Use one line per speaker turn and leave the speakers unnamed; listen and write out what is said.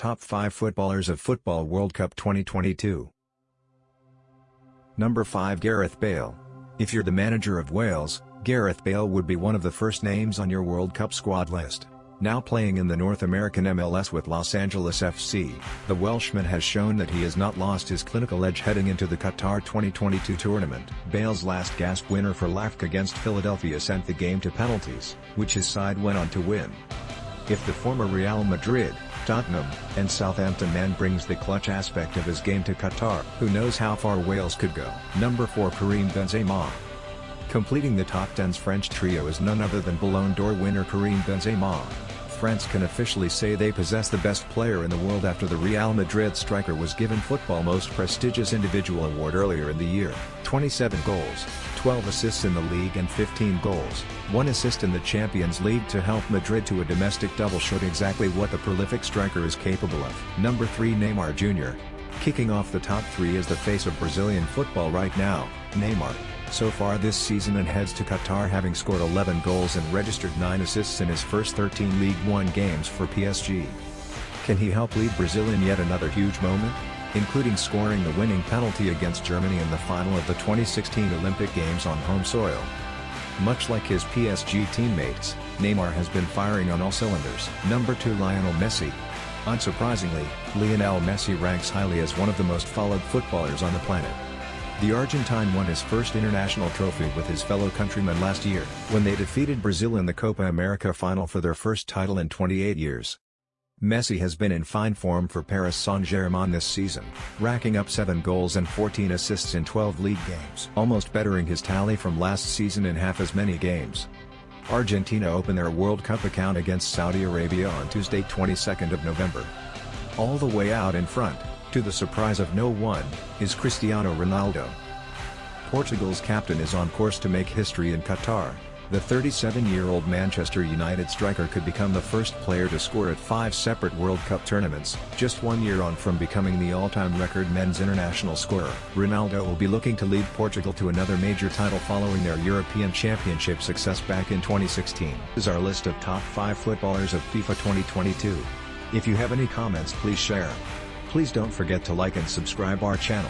Top 5 Footballers of Football World Cup 2022 Number 5 Gareth Bale. If you're the manager of Wales, Gareth Bale would be one of the first names on your World Cup squad list. Now playing in the North American MLS with Los Angeles FC, the Welshman has shown that he has not lost his clinical edge heading into the Qatar 2022 tournament. Bale's last gasp winner for LAFC against Philadelphia sent the game to penalties, which his side went on to win. If the former Real Madrid, Tottenham, and Southampton man brings the clutch aspect of his game to Qatar, who knows how far Wales could go. Number 4 Karim Benzema. Completing the top 10's French trio is none other than Ballon d'Or winner Karim Benzema. France can officially say they possess the best player in the world after the Real Madrid striker was given football most prestigious individual award earlier in the year. 27 goals, 12 assists in the league and 15 goals, one assist in the Champions League to help Madrid to a domestic double showed exactly what the prolific striker is capable of. Number 3 Neymar Jr. Kicking off the top 3 is the face of Brazilian football right now, Neymar, so far this season and heads to Qatar having scored 11 goals and registered 9 assists in his first 13 League One games for PSG. Can he help lead Brazil in yet another huge moment? including scoring the winning penalty against Germany in the final of the 2016 Olympic Games on home soil. Much like his PSG teammates, Neymar has been firing on all cylinders. Number 2 Lionel Messi. Unsurprisingly, Lionel Messi ranks highly as one of the most followed footballers on the planet. The Argentine won his first international trophy with his fellow countrymen last year, when they defeated Brazil in the Copa America final for their first title in 28 years. Messi has been in fine form for Paris Saint-Germain this season, racking up 7 goals and 14 assists in 12 league games. Almost bettering his tally from last season in half as many games. Argentina open their World Cup account against Saudi Arabia on Tuesday 22nd of November. All the way out in front, to the surprise of no one, is Cristiano Ronaldo. Portugal's captain is on course to make history in Qatar, the 37-year-old Manchester United striker could become the first player to score at five separate World Cup tournaments, just one year on from becoming the all-time record men's international scorer. Ronaldo will be looking to lead Portugal to another major title following their European Championship success back in 2016. This is our list of top 5 footballers of FIFA 2022. If you have any comments please share. Please don't forget to like and subscribe our channel.